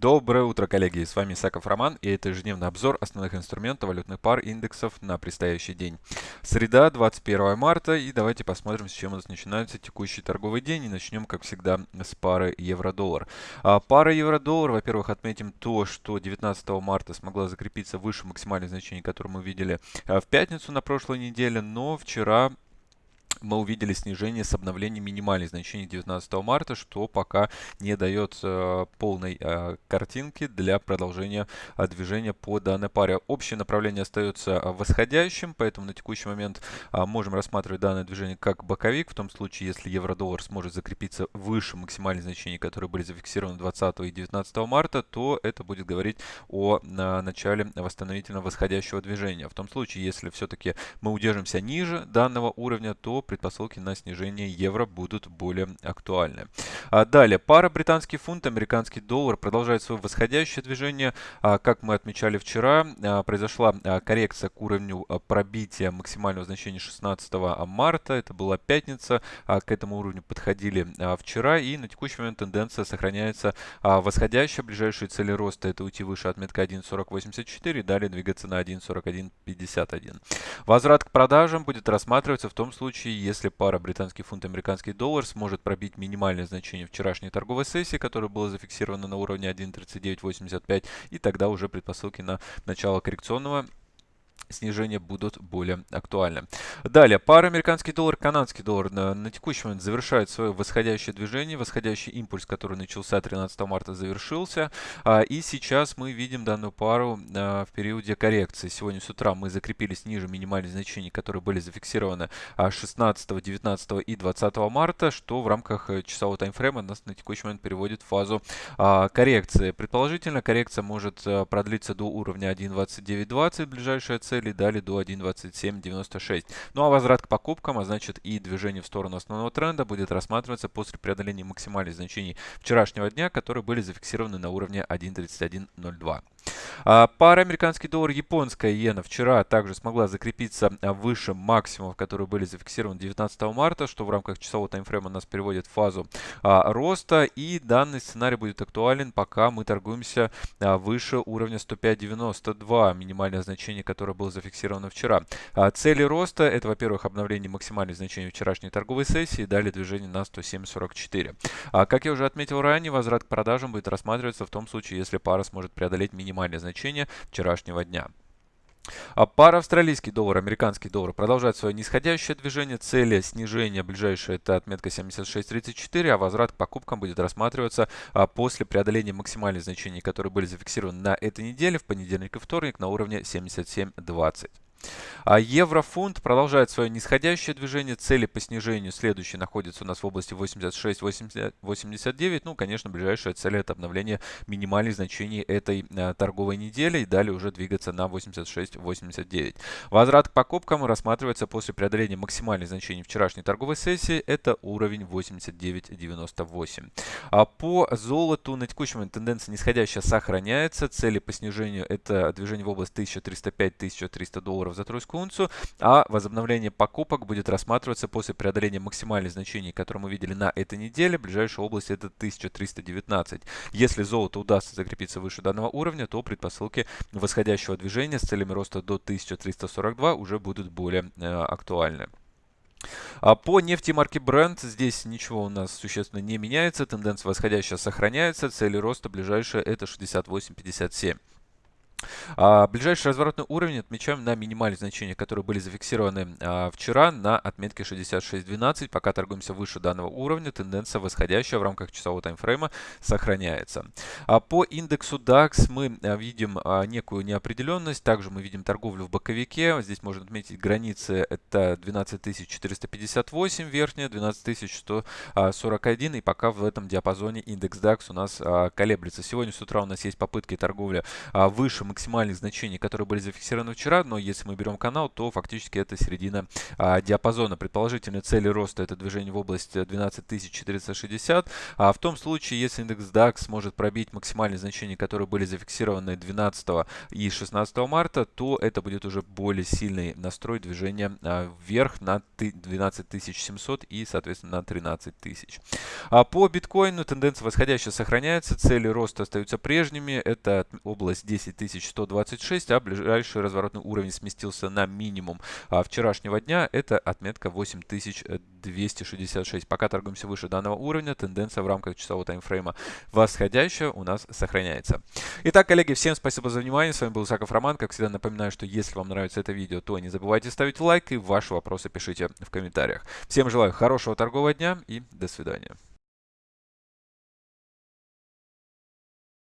Доброе утро, коллеги! С вами Исаков Роман, и это ежедневный обзор основных инструментов валютных пар индексов на предстоящий день. Среда, 21 марта, и давайте посмотрим, с чем у нас начинается текущий торговый день. И начнем, как всегда, с пары евро-доллар. А, пара евро-доллар, во-первых, отметим то, что 19 марта смогла закрепиться выше максимальных значений, которые мы видели а, в пятницу на прошлой неделе, но вчера мы увидели снижение с обновлением минимальных значений 19 марта, что пока не дает э, полной э, картинки для продолжения э, движения по данной паре. Общее направление остается э, восходящим, поэтому на текущий момент э, можем рассматривать данное движение как боковик, в том случае, если евро-доллар сможет закрепиться выше максимальных значений, которые были зафиксированы 20 и 19 марта, то это будет говорить о э, начале восстановительного восходящего движения. В том случае, если все-таки мы удержимся ниже данного уровня, то предпосылки на снижение евро будут более актуальны. А далее, пара британский фунт, американский доллар продолжает свое восходящее движение. А, как мы отмечали вчера, а, произошла а, коррекция к уровню а, пробития максимального значения 16 марта. Это была пятница. А, к этому уровню подходили а, вчера. И на текущий момент тенденция сохраняется а, восходящая. Ближайшие цели роста это уйти выше отметка 1.4084 и далее двигаться на 1.4151. Возврат к продажам будет рассматриваться в том случае, если пара британский фунт американский доллар сможет пробить минимальное значение вчерашней торговой сессии, которая была зафиксирована на уровне 1.3985, и тогда уже предпосылки на начало коррекционного снижения будут более актуальны. Далее, пара американский доллар, канадский доллар на, на текущий момент завершает свое восходящее движение. Восходящий импульс, который начался 13 марта, завершился. А, и сейчас мы видим данную пару а, в периоде коррекции. Сегодня с утра мы закрепились ниже минимальных значений, которые были зафиксированы а, 16, 19 и 20 марта, что в рамках э, часового таймфрейма нас на текущий момент переводит в фазу а, коррекции. Предположительно, коррекция может а, продлиться до уровня 1.2920, ближайшая цель цели дали до 1.2796. Ну а возврат к покупкам, а значит и движение в сторону основного тренда будет рассматриваться после преодоления максимальных значений вчерашнего дня, которые были зафиксированы на уровне 1.3102. А, пара американский доллар, японская иена вчера также смогла закрепиться а, выше максимумов, которые были зафиксированы 19 марта, что в рамках часового таймфрейма нас переводит в фазу а, роста. И данный сценарий будет актуален, пока мы торгуемся выше уровня 105.92, минимальное значение, которое было зафиксировано вчера. Цели роста это, во-первых, обновление максимальных значений вчерашней торговой сессии, далее движение на 107.44. А, как я уже отметил ранее, возврат к продажам будет рассматриваться в том случае, если пара сможет преодолеть минимальное значение вчерашнего дня. А пара австралийский доллар, американский доллар продолжает свое нисходящее движение. Цели снижения ближайшая это отметка 76.34, а возврат к покупкам будет рассматриваться а, после преодоления максимальных значений, которые были зафиксированы на этой неделе в понедельник и вторник на уровне 77.20. А еврофунт продолжает свое нисходящее движение. Цели по снижению следующие находятся у нас в области 86-89. Ну, конечно, ближайшая цель это обновление минимальных значений этой а, торговой недели. И далее уже двигаться на 86-89. Возврат к покупкам рассматривается после преодоления максимальных значений вчерашней торговой сессии. Это уровень 89.98. А по золоту на текущий момент тенденция нисходящая сохраняется. Цели по снижению это движение в область 1305-1300 долларов долларов за тройскую унцию, а возобновление покупок будет рассматриваться после преодоления максимальных значений, которые мы видели на этой неделе. Ближайшая область это 1319. Если золото удастся закрепиться выше данного уровня, то предпосылки восходящего движения с целями роста до 1342 уже будут более э, актуальны. А по нефти марки Brent здесь ничего у нас существенно не меняется. Тенденция восходящая сохраняется. Цели роста ближайшая это 68.57. А, ближайший разворотный уровень отмечаем на минимальные значения, которые были зафиксированы а, вчера на отметке 66.12. Пока торгуемся выше данного уровня, тенденция восходящая в рамках часового таймфрейма сохраняется. А по индексу DAX мы а, видим а, некую неопределенность. Также мы видим торговлю в боковике. Здесь можно отметить границы. Это 12458 верхняя, 12141. И пока в этом диапазоне индекс DAX у нас а, колеблется. Сегодня с утра у нас есть попытки торговли выше максимальных значений, которые были зафиксированы вчера, но если мы берем канал, то фактически это середина а, диапазона. Предположительные цели роста это движение в область 12460, а в том случае, если индекс DAX сможет пробить максимальные значения, которые были зафиксированы 12 и 16 марта, то это будет уже более сильный настрой движения а, вверх на 12700 и, соответственно, на 13 тысяч. А по биткоину тенденция восходящая сохраняется, цели роста остаются прежними, это область 10126, а ближайший разворотный уровень сместился на минимум а вчерашнего дня, это отметка 8266. Пока торгуемся выше данного уровня, тенденция в рамках часового таймфрейма восходящая у нас сохраняется. Итак, коллеги, всем спасибо за внимание, с вами был Саков Роман, как всегда напоминаю, что если вам нравится это видео, то не забывайте ставить лайк и ваши вопросы пишите в комментариях. Всем желаю хорошего торгового дня и до свидания.